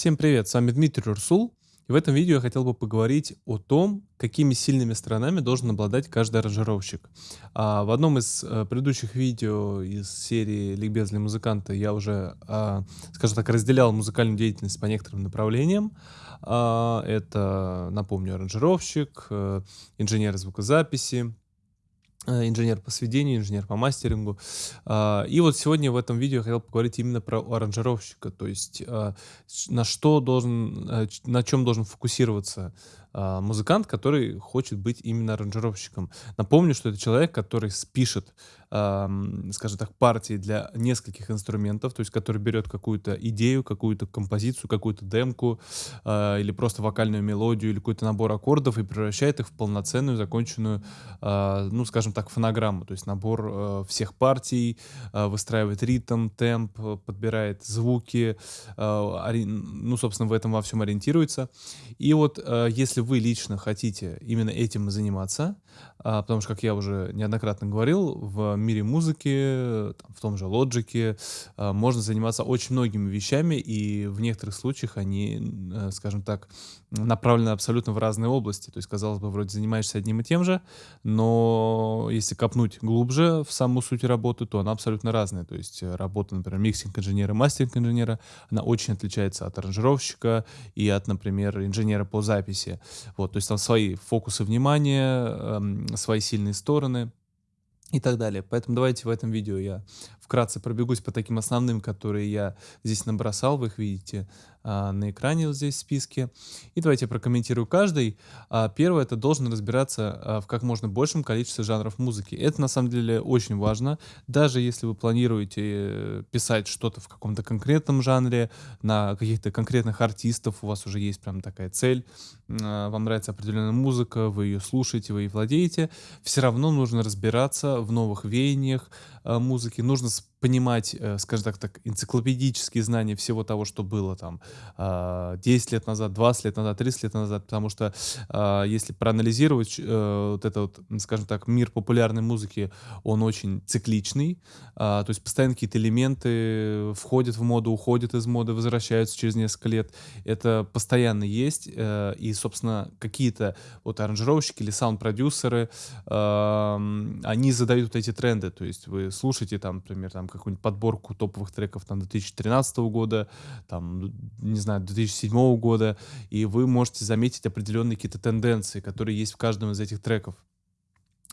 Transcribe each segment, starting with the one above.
Всем привет, с вами Дмитрий Урсул. И в этом видео я хотел бы поговорить о том, какими сильными сторонами должен обладать каждый аранжировщик. А, в одном из а, предыдущих видео из серии «Ликбез для музыканта» я уже, а, скажем так, разделял музыкальную деятельность по некоторым направлениям. А, это, напомню, аранжировщик, а, инженер звукозаписи, инженер по сведению, инженер по мастерингу. А, и вот сегодня в этом видео я хотел поговорить именно про аранжировщика, то есть а, на что должен, э, на чем должен фокусироваться музыкант, который хочет быть именно аранжировщиком. Напомню, что это человек, который спишет, скажем так, партии для нескольких инструментов, то есть который берет какую-то идею, какую-то композицию, какую-то демку или просто вокальную мелодию или какой-то набор аккордов и превращает их в полноценную, законченную, ну, скажем так, фонограмму, то есть набор э, всех партий, э, выстраивает ритм, темп, э, подбирает звуки, ну, собственно, в этом во всем ориентируется. И вот э, если вы лично хотите именно этим заниматься, э, потому что, как я уже неоднократно говорил, в мире музыки, в том же Logic, э, можно заниматься очень многими вещами, и в некоторых случаях они, э, скажем так, направлены абсолютно в разные области. То есть, казалось бы, вроде занимаешься одним и тем же, но если копнуть глубже в саму суть работы, то она абсолютно разная. То есть э, работа, например, миксинг-инженера, мастеринг-инженера, она очень отличается от аранжировщика и от, например, инженера по записи. Вот, то есть там свои фокусы внимания, эм, свои сильные стороны и так далее. Поэтому давайте в этом видео я вкратце пробегусь по таким основным, которые я здесь набросал, вы их видите на экране вот здесь в списке. И давайте я прокомментирую каждый. А, первое, это должен разбираться а, в как можно большем количестве жанров музыки. Это на самом деле очень важно. Даже если вы планируете э, писать что-то в каком-то конкретном жанре, на каких-то конкретных артистов, у вас уже есть прям такая цель, а, вам нравится определенная музыка, вы ее слушаете, вы ее владеете, все равно нужно разбираться в новых веяниях а, музыки, нужно понимать, э, скажем так, так, энциклопедические знания всего того, что было там 10 а, лет назад, 20 лет назад, 30 лет назад, потому что а, если проанализировать э, вот этот, скажем так, мир популярной музыки, он очень цикличный, а, то есть постоянно какие-то элементы входят в моду, уходят из моды, возвращаются через несколько лет. Это постоянно есть, э, и, собственно, какие-то вот аранжировщики или саунд-продюсеры, они задают вот эти тренды, то есть вы слушаете там, например, там какую-нибудь подборку топовых треков там 2013 года, там, не знаю, 2007 года, и вы можете заметить определенные какие-то тенденции, которые есть в каждом из этих треков.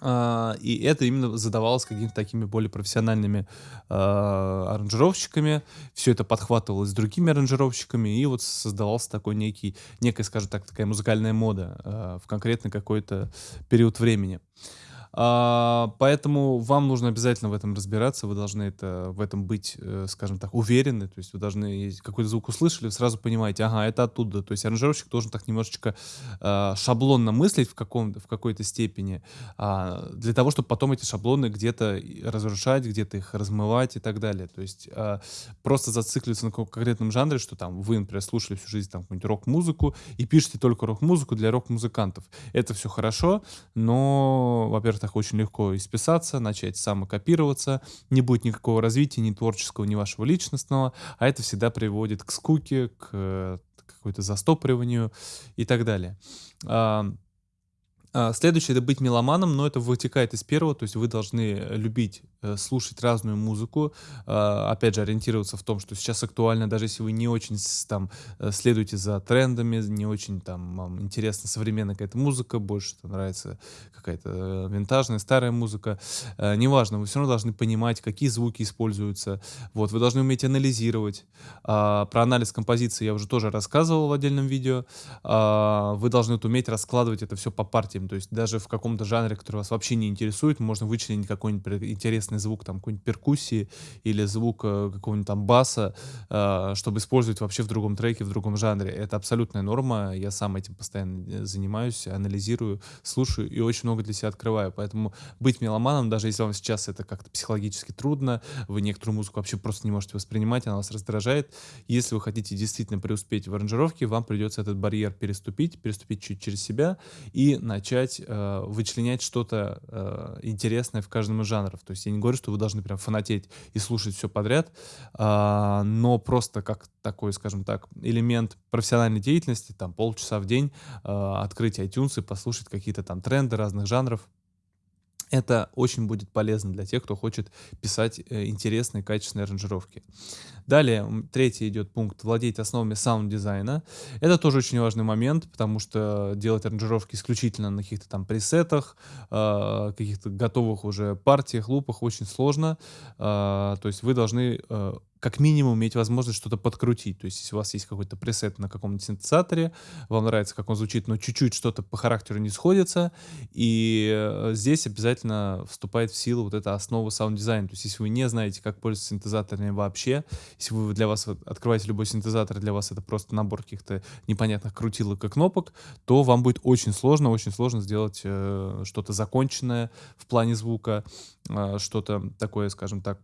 Uh, и это именно задавалось какими-то такими более профессиональными uh, аранжировщиками. Все это подхватывалось другими аранжировщиками, и вот создавался такой некий, некая, скажем так, такая музыкальная мода uh, в конкретный какой-то период времени. А, поэтому вам нужно обязательно в этом разбираться, вы должны это, в этом быть, э, скажем так, уверены, то есть вы должны какой-то звук услышали, сразу понимаете, ага, это оттуда, то есть аранжировщик должен так немножечко э, шаблонно мыслить в, каком, в какой-то степени, э, для того, чтобы потом эти шаблоны где-то разрушать, где-то их размывать и так далее, то есть э, просто зацикливаться на конкретном жанре, что там вы, например, слушали всю жизнь там какую-нибудь рок-музыку и пишете только рок-музыку для рок-музыкантов, это все хорошо, но, во-первых, так очень легко исписаться, начать самокопироваться, не будет никакого развития ни творческого, ни вашего личностного, а это всегда приводит к скуке, к э, какой-то застопориванию и так далее. А, следующее — это быть меломаном, но это вытекает из первого, то есть вы должны любить э, слушать разную музыку, а, опять же, ориентироваться в том, что сейчас актуально, даже если вы не очень там э, следуете за трендами, не очень там вам интересна современная какая-то музыка, больше там нравится какая-то э, винтажная, старая музыка, неважно, вы все равно должны понимать, какие звуки используются, вот, вы должны уметь анализировать. А, про анализ композиции я уже тоже рассказывал в отдельном видео, вы должны уметь раскладывать это все по партиям, то есть даже в каком-то жанре, который вас вообще не интересует, можно вычленить какой-нибудь интересный звук, там, какой-нибудь перкуссии или звук э, какого-нибудь там баса, э, чтобы использовать вообще в другом треке, в другом жанре. Это абсолютная норма, я сам этим постоянно э, занимаюсь, анализирую, слушаю и очень много для себя открываю. Поэтому быть меломаном, даже если вам сейчас это как-то психологически трудно, вы некоторую музыку вообще просто не можете воспринимать, она вас раздражает. Если вы хотите действительно преуспеть в аранжировке, вам придется этот барьер переступить, переступить чуть через себя и начать начать э, вычленять что-то э, интересное в каждом из жанров. То есть я не говорю, что вы должны прям фанатеть и слушать все подряд, э, но просто как такой, скажем так, элемент профессиональной деятельности, там полчаса в день э, открыть iTunes и послушать какие-то там тренды разных жанров. Это очень будет полезно для тех, кто хочет писать э, интересные, качественные аранжировки. Далее, третий идет пункт «Владеть основами саунд-дизайна». Это тоже очень важный момент, потому что делать аранжировки исключительно на каких-то там пресетах, э, каких-то готовых уже партиях, лупах очень сложно. Э, то есть вы должны э, как минимум иметь возможность что-то подкрутить. То есть, если у вас есть какой-то пресет на каком-нибудь синтезаторе, вам нравится, как он звучит, но чуть-чуть что-то по характеру не сходится, и э, здесь обязательно вступает в силу вот эта основа саунд-дизайна. То есть, если вы не знаете, как пользоваться синтезаторами вообще, если вы для вас открываете любой синтезатор, для вас это просто набор каких-то непонятных крутилок и кнопок, то вам будет очень сложно, очень сложно сделать э, что-то законченное в плане звука, э, что-то такое, скажем так,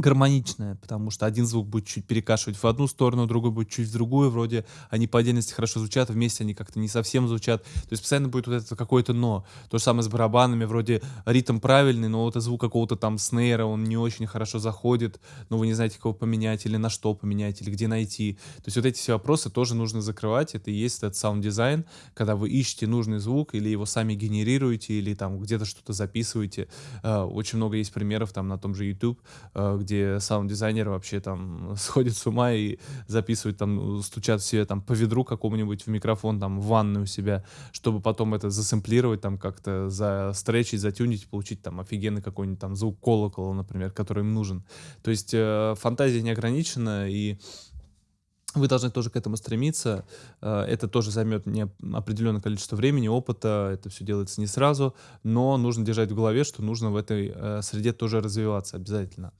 гармоничная, потому что один звук будет чуть перекашивать в одну сторону, другой будет чуть в другую, вроде они по отдельности хорошо звучат, вместе они как-то не совсем звучат, то есть постоянно будет вот это какое-то но. То же самое с барабанами, вроде ритм правильный, но вот звук какого-то там снейра, он не очень хорошо заходит, но вы не знаете, кого поменять, или на что поменять, или где найти. То есть вот эти все вопросы тоже нужно закрывать, это и есть этот саунд-дизайн, когда вы ищете нужный звук, или его сами генерируете, или там где-то что-то записываете. Э, очень много есть примеров там на том же YouTube, э, где саунд-дизайнеры вообще там сходят с ума и записывают там, стучат все там по ведру какому-нибудь в микрофон там в ванной у себя, чтобы потом это засэмплировать там как-то, застречить, затюнить, получить там офигенный какой-нибудь там звук колокола, например, который им нужен. То есть э, фантазия не ограничена, и вы должны тоже к этому стремиться. Э, это тоже займет не определенное количество времени, опыта. Это все делается не сразу, но нужно держать в голове, что нужно в этой э, среде тоже развиваться обязательно.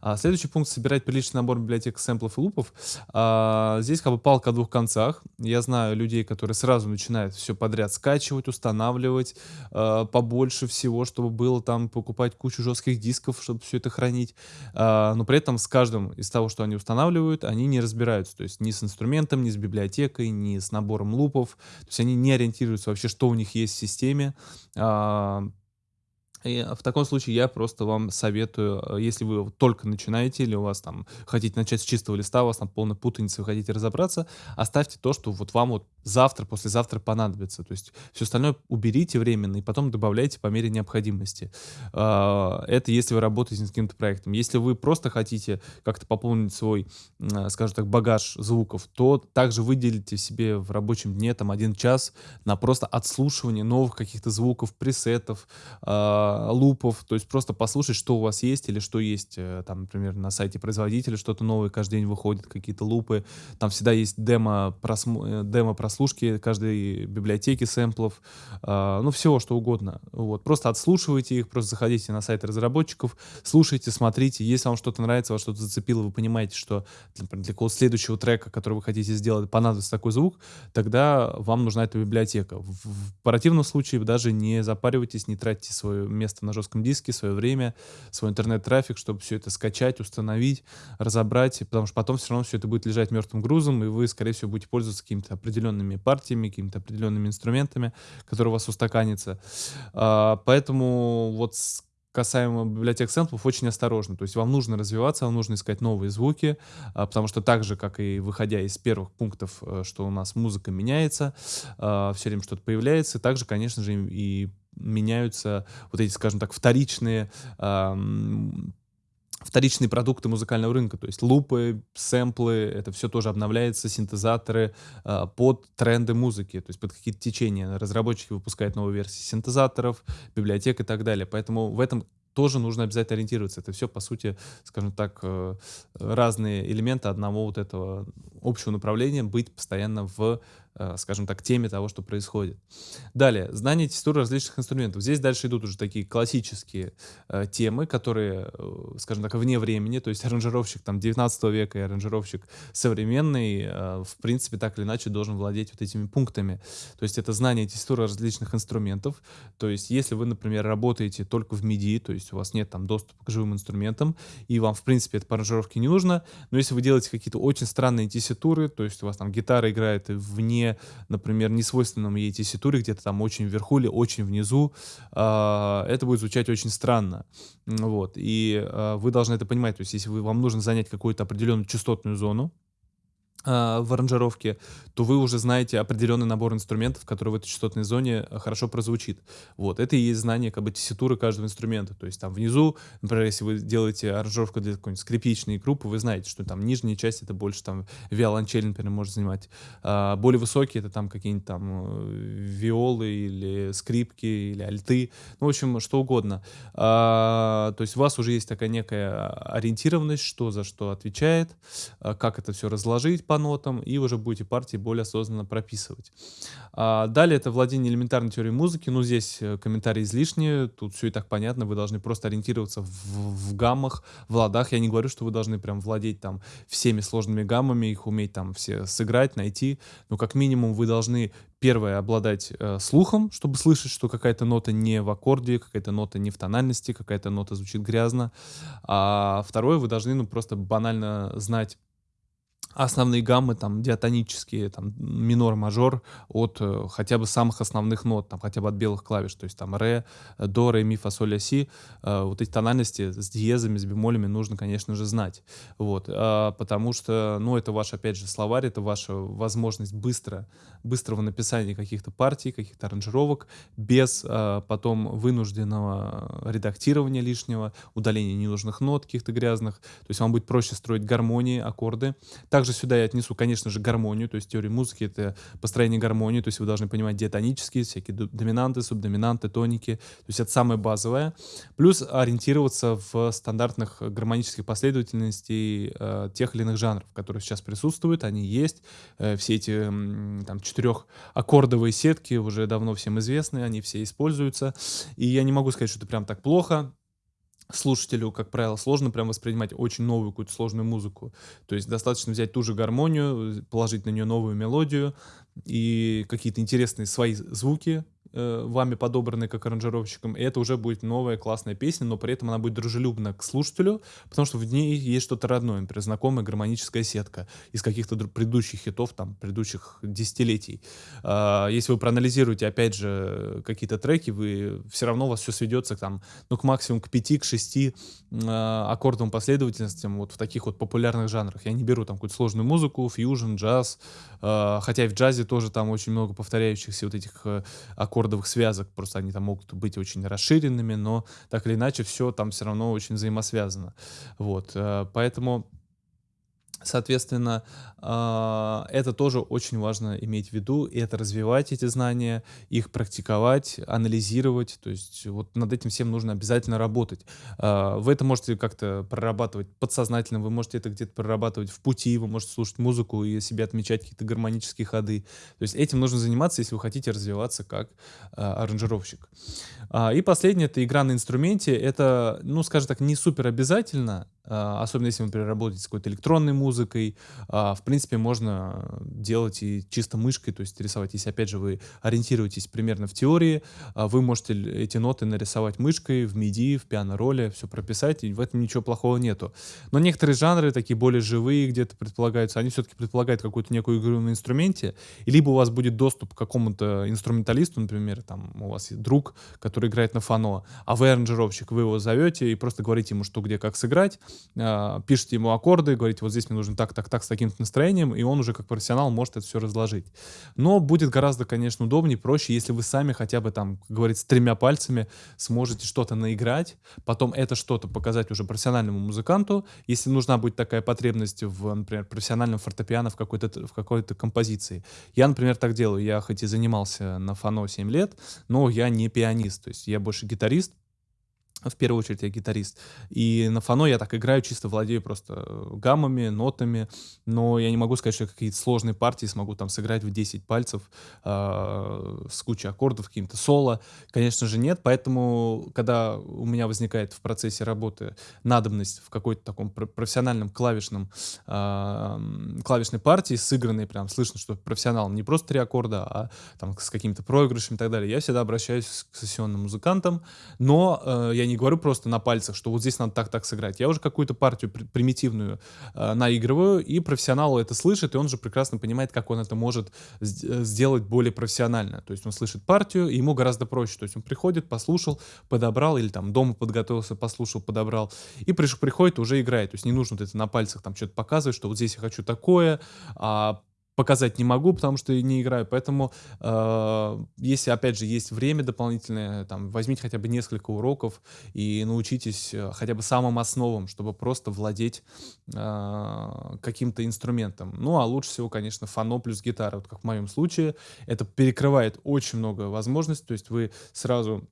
А следующий пункт — собирать приличный набор библиотек сэмплов и лупов. А, здесь как бы палка о двух концах. Я знаю людей, которые сразу начинают все подряд скачивать, устанавливать э, побольше всего, чтобы было там, покупать кучу жестких дисков, чтобы все это хранить. Но при этом с каждым из того, что они устанавливают, они не разбираются. То есть есть ни с инструментом, ни с библиотекой, ни с набором лупов. То есть они не ориентируются вообще, что у них есть в системе. А, и в таком случае я просто вам советую, э, если вы только начинаете или у вас там хотите начать с чистого листа, у вас там полная путаница, вы хотите разобраться, оставьте то, что вот вам вот завтра, послезавтра понадобится. То есть все остальное уберите временно и потом добавляйте по мере необходимости. А, это если вы работаете с каким-то проектом. Если вы просто хотите как-то пополнить свой, э, скажем так, багаж звуков, то также выделите себе в рабочем дне там один час на просто отслушивание новых каких-то звуков, пресетов, а, лупов, то есть просто послушать, что у вас есть или что есть, э, там, например, на сайте производителя что-то новое каждый день выходит, какие-то лупы, там всегда есть демо, просм... Э, демо прослушки каждой библиотеки сэмплов, э, ну, всего, что угодно. Вот, просто отслушивайте их, просто заходите на сайт разработчиков, слушайте, смотрите, если вам что-то нравится, вас что-то зацепило, вы понимаете, что например, для какого следующего трека, который вы хотите сделать, понадобится такой звук, тогда вам нужна эта библиотека. В, в противном случае даже не запаривайтесь, не тратьте свое место на жестком диске, свое время, свой интернет-трафик, чтобы все это скачать, установить, разобрать, потому что потом все равно все это будет лежать мертвым грузом, и вы, скорее всего, будете пользоваться какими-то определенными партиями, какими-то определенными инструментами, которые у вас устаканятся. А, поэтому вот касаемо библиотек сэмплов, очень осторожно. То есть вам нужно развиваться, вам нужно искать новые звуки, а, потому что так же, как и выходя из первых пунктов, э, что у нас музыка меняется, а, все время что-то появляется, также, конечно же, и меняются вот эти, скажем так, вторичные вторичные продукты музыкального рынка, то есть лупы, сэмплы, это все тоже обновляется, синтезаторы э, под тренды музыки, то есть под какие-то течения. Разработчики выпускают новые версии синтезаторов, библиотек и так далее. Поэтому в этом тоже нужно обязательно ориентироваться. Это все, по сути, скажем так, э, разные элементы одного вот этого общего направления, быть постоянно в скажем так, теме того, что происходит. Далее, знание текстуры различных инструментов. Здесь дальше идут уже такие классические э, темы, которые, э, скажем так, вне времени, то есть аранжировщик там 19 века и аранжировщик современный, э, в принципе, так или иначе должен владеть вот этими пунктами. То есть это знание текстуры различных инструментов. То есть если вы, например, работаете только в MIDI, то есть у вас нет там доступа к живым инструментам, и вам, в принципе, это по аранжировке не нужно, но если вы делаете какие-то очень странные тесситуры, то есть у вас там гитара играет вне например, не свойственном ей тесситуре, где-то там очень вверху или очень внизу, а, это будет звучать очень странно. Вот. И а, вы должны это понимать. То есть если вы, вам нужно занять какую-то определенную частотную зону, а, в аранжировке, то вы уже знаете определенный набор инструментов, который в этой частотной зоне э, хорошо прозвучит. Вот, это и есть знание как бы тесситуры каждого инструмента. То есть там внизу, например, если вы делаете аранжировку для какой-нибудь скрипичной группы, вы знаете, что там нижняя часть это больше там виолончель, например, может занимать. А более высокие это там какие-нибудь там э, виолы или скрипки или альты, ну, в общем, что угодно. А, то есть у вас уже есть такая некая ориентированность, что за что отвечает, а, как это все разложить, по нотам, и уже будете партии более осознанно прописывать. А, далее это владение элементарной теорией музыки. Ну, здесь э, комментарии излишние, тут все и так понятно, вы должны просто ориентироваться в, в гаммах, в ладах. Я не говорю, что вы должны прям владеть там всеми сложными гаммами, их уметь там все сыграть, найти, но как минимум вы должны первое обладать э, слухом, чтобы слышать, что какая-то нота не в аккорде, какая-то нота не в тональности, какая-то нота звучит грязно. А второе, вы должны ну просто банально знать основные гаммы, там, диатонические, там, минор, мажор, от э, хотя бы самых основных нот, там, хотя бы от белых клавиш, то есть там ре, до, ре, ми, фа, соль, ля, си, э, вот эти тональности с диезами, с бемолями нужно, конечно же, знать, вот, э, потому что, ну, это ваш, опять же, словарь, это ваша возможность быстро, быстрого написания каких-то партий, каких-то аранжировок, без э, потом вынужденного редактирования лишнего, удаления ненужных нот каких-то грязных, то есть вам будет проще строить гармонии, аккорды, также также сюда я отнесу, конечно же, гармонию, то есть теория музыки — это построение гармонии, то есть вы должны понимать диатонические, всякие доминанты, субдоминанты, тоники, то есть это самое базовое. Плюс ориентироваться в стандартных гармонических последовательностей э, тех или иных жанров, которые сейчас присутствуют, они есть. Э, все эти э, там четырехаккордовые сетки уже давно всем известны, они все используются. И я не могу сказать, что это прям так плохо слушателю, как правило, сложно прям воспринимать очень новую какую-то сложную музыку. То есть достаточно взять ту же гармонию, положить на нее новую мелодию и какие-то интересные свои звуки, э, вами подобранные как аранжировщиком, и это уже будет новая классная песня, но при этом она будет дружелюбна к слушателю, потому что в ней есть что-то родное, например, знакомая гармоническая сетка из каких-то предыдущих хитов, там, предыдущих десятилетий. А, если вы проанализируете, опять же, какие-то треки, вы все равно у вас все сведется там, ну, к максимум к 5, к 6 а, аккордовым последовательностям вот в таких вот популярных жанрах. Я не беру там какую-то сложную музыку, фьюжн, джаз, а, хотя и в джазе тоже там очень много повторяющихся вот этих э, аккордов аккордовых связок, просто они там могут быть очень расширенными, но так или иначе все там все равно очень взаимосвязано. Вот, э, поэтому Соответственно, а, это тоже очень важно иметь в виду, и это развивать эти знания, их практиковать, анализировать, то есть вот над этим всем нужно обязательно работать. А, вы это можете как-то прорабатывать подсознательно, вы можете это где-то прорабатывать в пути, вы можете слушать музыку и себе отмечать какие-то гармонические ходы. То есть этим нужно заниматься, если вы хотите развиваться как а, аранжировщик. И последнее — это игра на инструменте. Это, ну, скажем так, не супер обязательно, особенно если вы, например, работаете с какой-то электронной музыкой, а, в принципе, можно делать и чисто мышкой, то есть рисовать. Если, опять же, вы ориентируетесь примерно в теории, а, вы можете эти ноты нарисовать мышкой в MIDI, в пиано-роле, все прописать, и в этом ничего плохого нету. Но некоторые жанры, такие более живые, где-то предполагаются, они все-таки предполагают какую-то некую игру на инструменте, и либо у вас будет доступ к какому-то инструменталисту, например, там у вас есть друг, который играет на фано, а вы аранжировщик, вы его зовете и просто говорите ему, что где как сыграть, пишете ему аккорды, говорите, вот здесь мне нужно так, так, так, с таким настроением, и он уже как профессионал может это все разложить. Но будет гораздо, конечно, удобнее, проще, если вы сами хотя бы там, как говорится, тремя пальцами сможете что-то наиграть, потом это что-то показать уже профессиональному музыканту, если нужна будет такая потребность в, например, профессиональном фортепиано в какой-то в какой-то композиции. Я, например, так делаю. Я хоть и занимался на фано 7 лет, но я не пианист, то есть я больше гитарист, в первую очередь я гитарист. И на фано я так играю, чисто владею просто э, гаммами, нотами, но я не могу сказать, что я какие-то сложные партии смогу там сыграть в 10 пальцев э, с кучей аккордов, каким-то соло. Конечно же нет, поэтому когда у меня возникает в процессе работы надобность в какой-то таком профессиональном клавишном э, клавишной партии, сыгранной прям, слышно, что профессионал не просто три аккорда, а там с какими-то проигрышами и так далее, я всегда обращаюсь к сессионным музыкантам, но э, я не говорю просто на пальцах, что вот здесь надо так-так сыграть. Я уже какую-то партию при примитивную э, наигрываю, и профессионал это слышит, и он же прекрасно понимает, как он это может сделать более профессионально. То есть он слышит партию, и ему гораздо проще. То есть он приходит, послушал, подобрал, или там дома подготовился, послушал, подобрал, и приш, приходит, уже играет. То есть не нужно вот это на пальцах там что-то показывать, что вот здесь я хочу такое, а показать не могу, потому что не играю. Поэтому, э, если, опять же, есть время дополнительное, там, возьмите хотя бы несколько уроков и научитесь э, хотя бы самым основам, чтобы просто владеть э, каким-то инструментом. Ну, а лучше всего, конечно, фано плюс гитара. Вот как в моем случае. Это перекрывает очень много возможностей. То есть вы сразу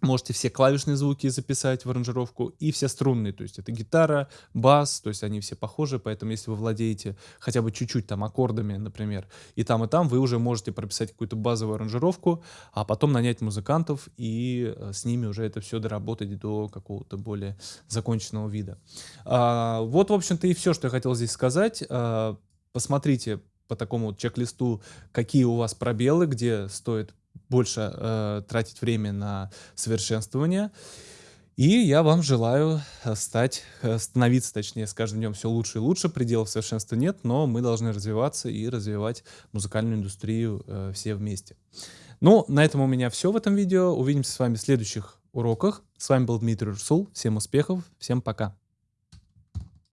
Можете все клавишные звуки записать в аранжировку и все струнные, то есть это гитара, бас, то есть они все похожи, поэтому если вы владеете хотя бы чуть-чуть там аккордами, например, и там, и там, вы уже можете прописать какую-то базовую аранжировку, а потом нанять музыкантов и э, с ними уже это все доработать до какого-то более законченного вида. А, вот, в общем-то, и все, что я хотел здесь сказать. А, посмотрите по такому чек-листу, какие у вас пробелы, где стоит больше э, тратить время на совершенствование. И я вам желаю э, стать, э, становиться, точнее, с каждым днем все лучше и лучше. Пределов совершенства нет, но мы должны развиваться и развивать музыкальную индустрию э, все вместе. Ну, на этом у меня все в этом видео. Увидимся с вами в следующих уроках. С вами был Дмитрий Русул. Всем успехов, всем пока.